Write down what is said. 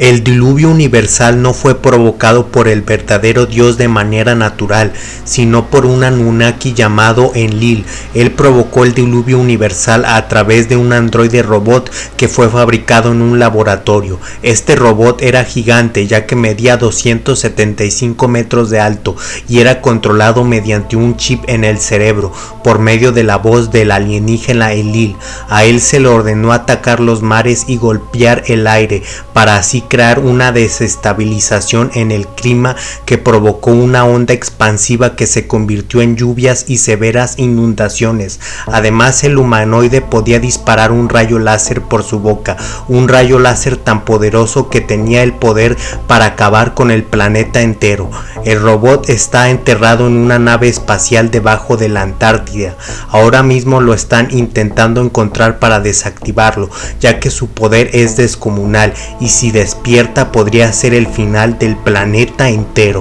El diluvio universal no fue provocado por el verdadero Dios de manera natural, sino por un Anunnaki llamado Enlil. Él provocó el diluvio universal a través de un androide robot que fue fabricado en un laboratorio. Este robot era gigante ya que medía 275 metros de alto y era controlado mediante un chip en el cerebro por medio de la voz del alienígena Enlil. A él se le ordenó atacar los mares y golpear el aire para así crear una desestabilización en el clima que provocó una onda expansiva que se convirtió en lluvias y severas inundaciones. Además el humanoide podía disparar un rayo láser por su boca, un rayo láser tan poderoso que tenía el poder para acabar con el planeta entero. El robot está enterrado en una nave espacial debajo de la Antártida. Ahora mismo lo están intentando encontrar para desactivarlo, ya que su poder es descomunal y si despierta podría ser el final del planeta entero.